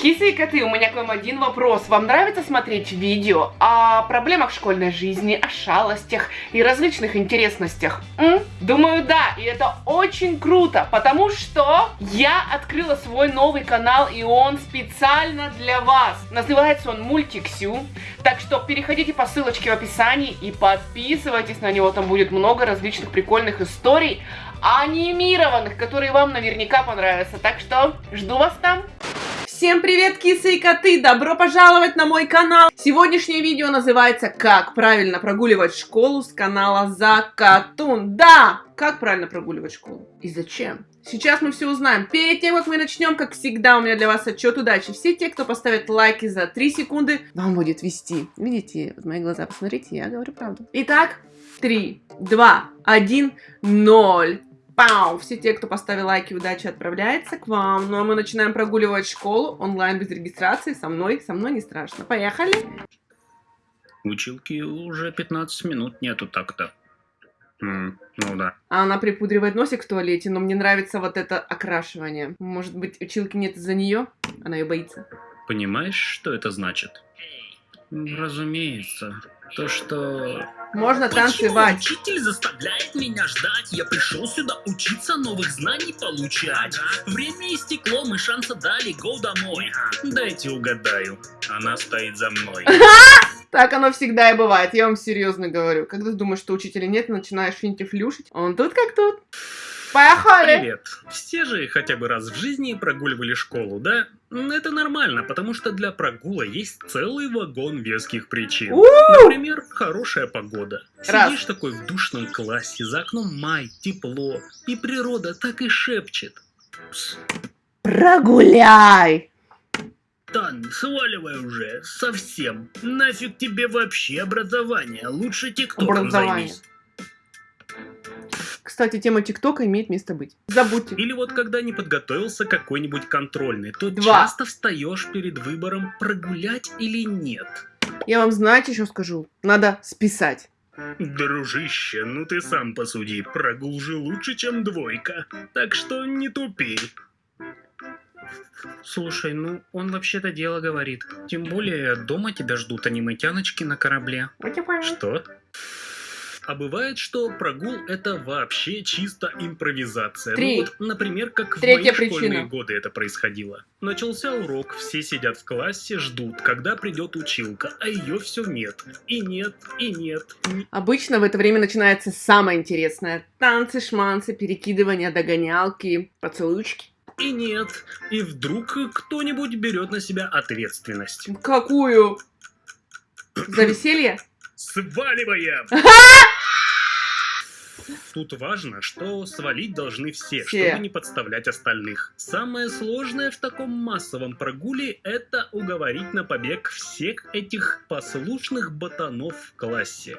Кисы и коты, у меня к вам один вопрос. Вам нравится смотреть видео о проблемах школьной жизни, о шалостях и различных интересностях? М? Думаю, да, и это очень круто, потому что я открыла свой новый канал, и он специально для вас. Называется он Мультиксю, так что переходите по ссылочке в описании и подписывайтесь на него, там будет много различных прикольных историй, анимированных, которые вам наверняка понравятся. Так что жду вас там. Всем привет, кисы и коты! Добро пожаловать на мой канал! Сегодняшнее видео называется «Как правильно прогуливать школу» с канала Закатун. Да! Как правильно прогуливать школу? И зачем? Сейчас мы все узнаем. Перед тем, как мы начнем, как всегда, у меня для вас отчет удачи. Все те, кто поставит лайки за 3 секунды, вам будет вести. Видите, вот мои глаза, посмотрите, я говорю правду. Итак, 3, 2, 1, 0. Пау! Все те, кто поставил лайки, удачи отправляется к вам. Ну а мы начинаем прогуливать школу онлайн без регистрации. Со мной, со мной не страшно. Поехали! Училки уже 15 минут нету так-то. М, ну да. А она припудривает носик в туалете, но мне нравится вот это окрашивание. Может быть, училки нет из-за нее? Она ее боится. Понимаешь, что это значит? Разумеется. То, что... Можно Почему танцевать. учитель заставляет меня ждать? Я пришел сюда учиться, новых знаний получать. Время истекло, мы шанса дали, go домой. Дайте угадаю. Она стоит за мной. Так оно всегда и бывает, я вам серьезно говорю. Когда думаешь, что учителя нет, начинаешь финтифлюшить, он тут как тут. Поехали! Привет. Все же хотя бы раз в жизни прогуливали школу, да? Это нормально, потому что для прогула есть целый вагон веских причин. У! Например, хорошая погода. Раз. Сидишь такой в душном классе, за окном май, тепло, и природа так и шепчет. Пс, Прогуляй! Тан, сваливай уже, совсем. Нафиг тебе вообще образование, лучше тиктоком Образование. займись. Кстати, тема ТикТока имеет место быть. Забудьте. Или вот когда не подготовился какой-нибудь контрольный, то Два. часто встаешь перед выбором прогулять или нет. Я вам, знаете, что скажу? Надо списать. Дружище, ну ты сам посуди, прогул же лучше, чем двойка. Так что не тупи. Слушай, ну он вообще-то дело говорит. Тем более дома тебя ждут аниметяночки на корабле. Что? А бывает, что прогул это вообще чисто импровизация. Три. Ну вот, например, как в Третья мои школьные причина. годы это происходило. Начался урок, все сидят в классе, ждут, когда придет училка, а ее все нет. И нет, и нет. и Обычно в это время начинается самое интересное. Танцы, шманцы, перекидывания, догонялки, поцелуйчики. И нет. И вдруг кто-нибудь берет на себя ответственность. Какую? За веселье? Сваливаем! Тут важно, что свалить должны все, Все. чтобы не подставлять остальных. Самое сложное в таком массовом прогуле – это уговорить на побег всех этих послушных ботанов в классе.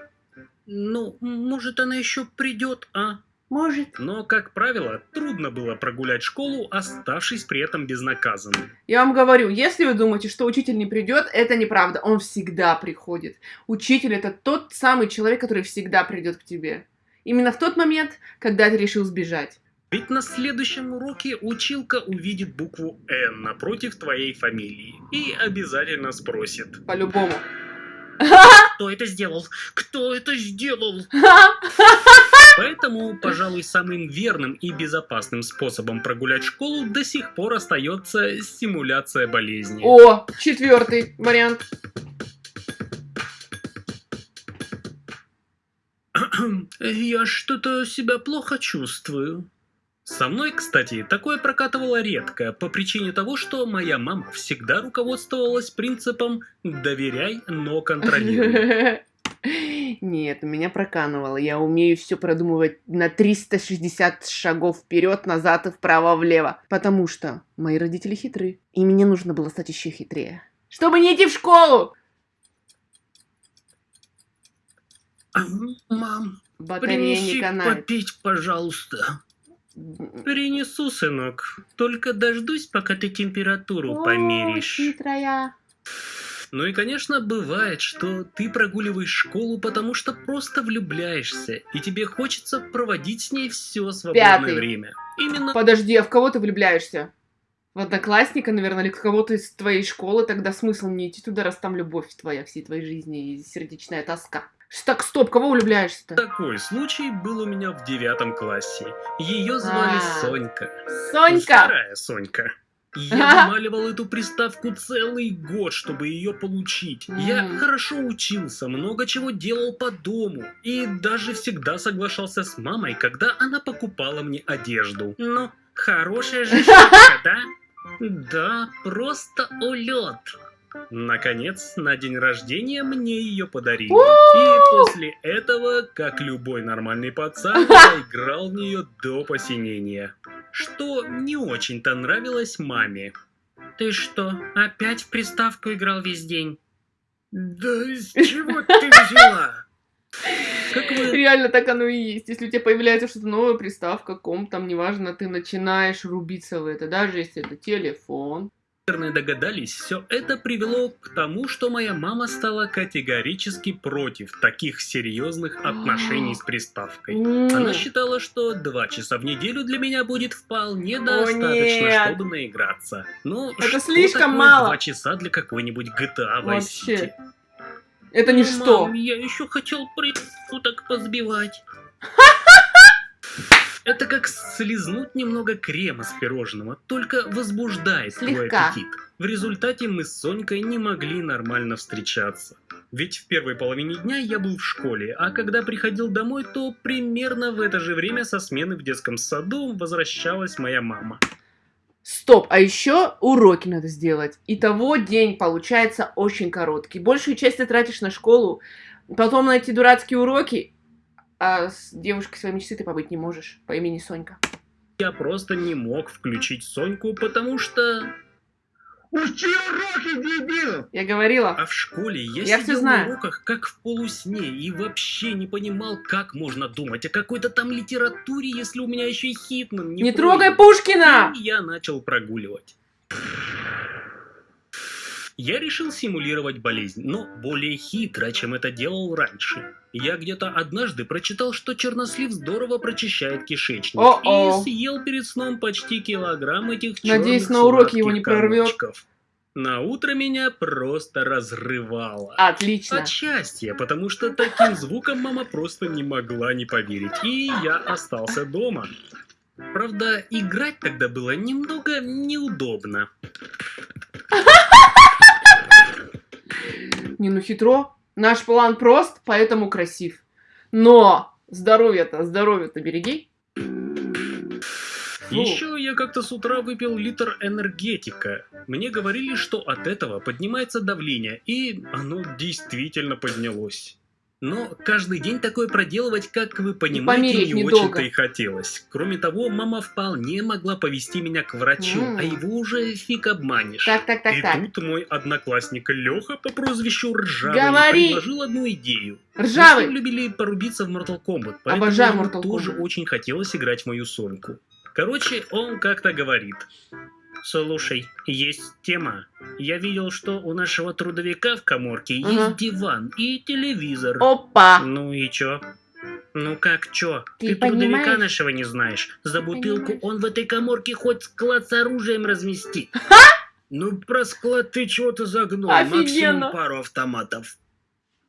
Ну, может она еще придет, а? Может. Но, как правило, трудно было прогулять школу, оставшись при этом безнаказанным. Я вам говорю, если вы думаете, что учитель не придет, это неправда. Он всегда приходит. Учитель это тот самый человек, который всегда придет к тебе. Именно в тот момент, когда ты решил сбежать. Ведь на следующем уроке училка увидит букву «Н» напротив твоей фамилии и обязательно спросит. По-любому. Кто это сделал? Кто это сделал? Поэтому, пожалуй, самым верным и безопасным способом прогулять школу до сих пор остается стимуляция болезни. О, четвертый вариант. Я что-то себя плохо чувствую. Со мной, кстати, такое прокатывало редко, по причине того, что моя мама всегда руководствовалась принципом «доверяй, но контролируй». Нет, меня проканывало. Я умею все продумывать на 360 шагов вперед, назад и вправо-влево. Потому что мои родители хитры. И мне нужно было стать еще хитрее. Чтобы не идти в школу! Мам, Батарея не принеси канает. попить, пожалуйста. Принесу, сынок. Только дождусь, пока ты температуру О, померишь. хитрая. Ну и, конечно, бывает, что ты прогуливаешь школу, потому что просто влюбляешься, и тебе хочется проводить с ней все свободное Пятый. время. Именно Подожди, а в кого ты влюбляешься? В одноклассника, наверное, или кого-то из твоей школы, тогда смысл не идти туда, раз там любовь твоя всей твоей жизни и сердечная тоска. Так, стоп, кого влюбляешься-то? Такой случай был у меня в девятом классе. Ее звали А. Сонька. Сонька! Вторая Сонька. Я вымаливал эту приставку целый год, чтобы ее получить. Я хорошо учился, много чего делал по дому. И даже всегда соглашался с мамой, когда она покупала мне одежду. Ну, хорошая же штука, да? Да, просто улет. Наконец, на день рождения мне ее подарили. И после этого, как любой нормальный пацан, я играл в нее до посинения. Что не очень-то нравилось маме. Ты что, опять в приставку играл весь день? Да из чего ты взяла? Как вы... Реально так оно и есть. Если у тебя появляется что-то новое, приставка, ком, там, неважно, ты начинаешь рубиться в это, даже если это телефон. Наверное, догадались, все это привело к тому, что моя мама стала категорически против таких серьезных отношений с приставкой. Она считала, что два часа в неделю для меня будет вполне достаточно, чтобы наиграться. Но Это что слишком мало. Два часа для какой-нибудь GTA Vice. City? Это ничто. Мам, я еще хотел так позбивать. Это как слизнуть немного крема с пирожного, только возбуждает твой аппетит. В результате мы с Сонькой не могли нормально встречаться. Ведь в первой половине дня я был в школе, а когда приходил домой, то примерно в это же время со смены в детском саду возвращалась моя мама. Стоп, а еще уроки надо сделать. Итого день получается очень короткий. Большую часть ты тратишь на школу, потом на эти дурацкие уроки, а с девушкой своей мечты ты побыть не можешь по имени Сонька. Я просто не мог включить Соньку, потому что... Учи уроки, дебил! Я говорила. А в школе я, Я сидел знаю. на уроках как в полусне и вообще не понимал, как можно думать о какой-то там литературе, если у меня еще и Хитман не Не пройден. трогай Пушкина! И я начал прогуливать. Я решил симулировать болезнь, но более хитро, чем это делал раньше. Я где-то однажды прочитал, что чернослив здорово прочищает кишечник. О-о. И съел перед сном почти килограмм этих Надеюсь, черных на уроке его не прорвет. комочков. На утро меня просто разрывало. Отлично. От счастья, потому что таким звуком мама просто не могла не поверить. И я остался дома. Правда, играть тогда было немного неудобно. Не, ну хитро. Наш план прост, поэтому красив. Но здоровье-то, здоровье-то береги. Фу. Еще я как-то с утра выпил литр энергетика. Мне говорили, что от этого поднимается давление, и оно действительно поднялось. Но каждый день такое проделывать, как вы понимаете, не очень-то и хотелось. Кроме того, мама вполне могла повести меня к врачу, М. а его уже фиг обманешь. Так, так, так, и так. тут мой одноклассник Леха по прозвищу Ржавый Говори! предложил одну идею. Мы Ржавый! ним любили порубиться в Mortal Kombat, поэтому Обожаю Mortal тоже Kombat. очень хотелось играть в мою Соньку. Короче, он как-то говорит. Слушай, есть тема. Я видел, что у нашего трудовика в коморке Ага. есть диван и телевизор. Опа! Ну и чё? Ну как чё? Ты Ты, трудовика нашего не знаешь. За бутылку Понимаешь? он в этой коморке хоть склад с оружием разместит. Ну про склад ты чего-то загнул. Офигенно. Максимум пару автоматов.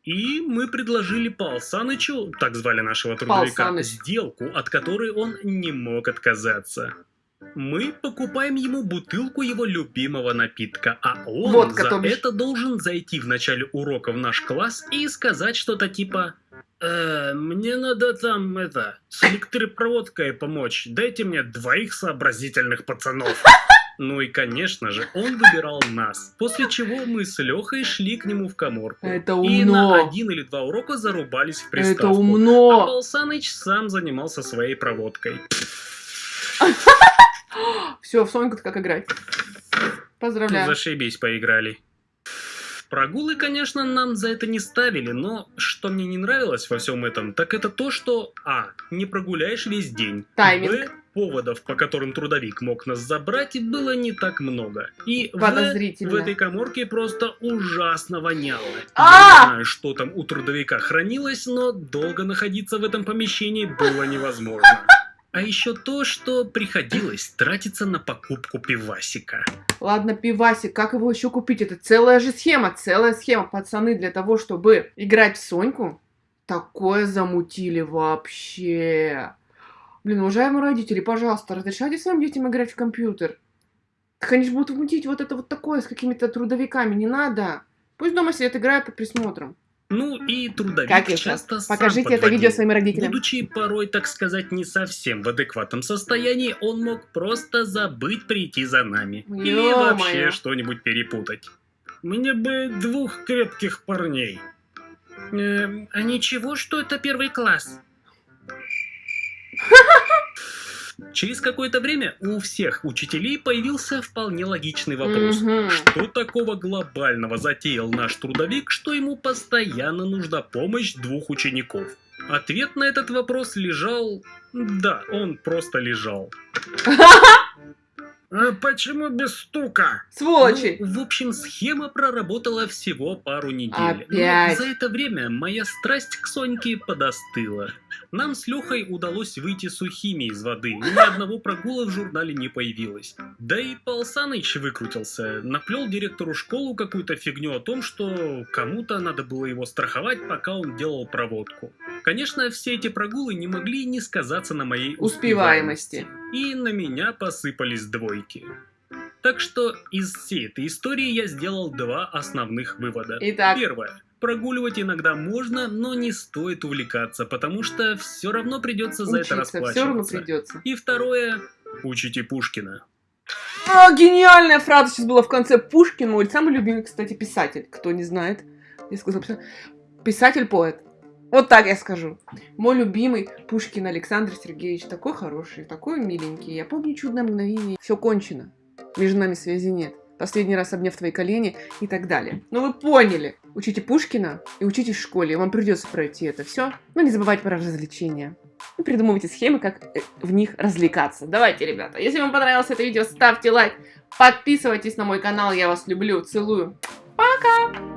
И мы предложили Пал Санычу, так звали нашего трудовика, сделку, от которой он не мог отказаться. Мы покупаем ему бутылку его любимого напитка, а он Водка, за это должен зайти в начале урока в наш класс и сказать что-то типа «Э, «Мне надо там, это, с электропроводкой помочь, дайте мне двоих сообразительных пацанов». Ну и, конечно же, он выбирал нас, после чего мы с Лехой шли к нему в коморку. Это И на умно. один или два урока зарубались в Это приставку. А умно. Пал Саныч сам занимался своей проводкой. Все, в Соньку-то как играть. Поздравляю. Зашибись, поиграли. Прогулы, конечно, нам за это не ставили, но что мне не нравилось во всем этом, так это то, что А. Не прогуляешь весь день. Тайминг. Б. Поводов, по которым трудовик мог нас забрать, было не так много. И В. В этой коморке просто ужасно воняло. А! Я не знаю, что там у трудовика хранилось, но долго находиться в этом помещении было невозможно. А еще то, что приходилось тратиться на покупку пивасика. Ладно, пивасик, как его еще купить? Это целая же схема, целая схема. Пацаны, для того, чтобы играть в Соньку, такое замутили вообще. Блин, уважаемые родители, пожалуйста, разрешайте своим детям играть в компьютер. Так они же будут мутить вот это вот такое с какими-то трудовиками, не надо. Пусть дома сидят, играют под присмотром. Ну и трудовик Как сейчас? часто сам Покажите это подводил. видео своим родителям. Будучи порой, так сказать, не совсем в адекватном состоянии, он мог просто забыть прийти за нами. Или вообще что-нибудь перепутать. Мне бы двух крепких парней. Эм, а ничего, что это первый класс? Через какое-то время у всех учителей появился вполне логичный вопрос. Мгм. Что такого глобального затеял наш трудовик, что ему постоянно нужна помощь двух учеников? Ответ на этот вопрос лежал... Да, он просто лежал. А почему без стука? Сволочи! Ну, в общем, схема проработала всего пару недель. Опять? Но за это время моя страсть к Соньке подостыла. Нам с Лехой удалось выйти сухими из воды. Ни одного прогула в журнале не появилось. Да и Пал Саныч выкрутился. Наплел директору школу какую-то фигню о том, что кому-то надо было его страховать, пока он делал проводку. Конечно, все эти прогулы не могли не сказаться на моей Успеваемости. И на меня посыпались двойки. Так что из всей этой истории я сделал два основных вывода. Итак. Первое. Прогуливать иногда можно, но не стоит увлекаться, потому что все равно придется за это Учиться, все равно расплачиваться. придется. И второе. Учите Пушкина. А, гениальная фраза сейчас была в конце. Пушкин мой самый любимый, кстати, писатель. Кто не знает. Я сказала писатель. Писатель-поэт. Вот так я скажу. Мой любимый Пушкин Александр Сергеевич. Такой хороший, такой миленький. Я помню чудное мгновение. Все кончено. Между нами связи нет. Последний раз обняв твои колени и так далее. Ну вы поняли. Учите Пушкина и учитесь в школе. Вам придется пройти это все. Но не забывайте про развлечения. И придумывайте схемы, как э, в них развлекаться. Давайте, ребята, если вам понравилось это видео, ставьте лайк, подписывайтесь на мой канал, я вас люблю, целую. Пока!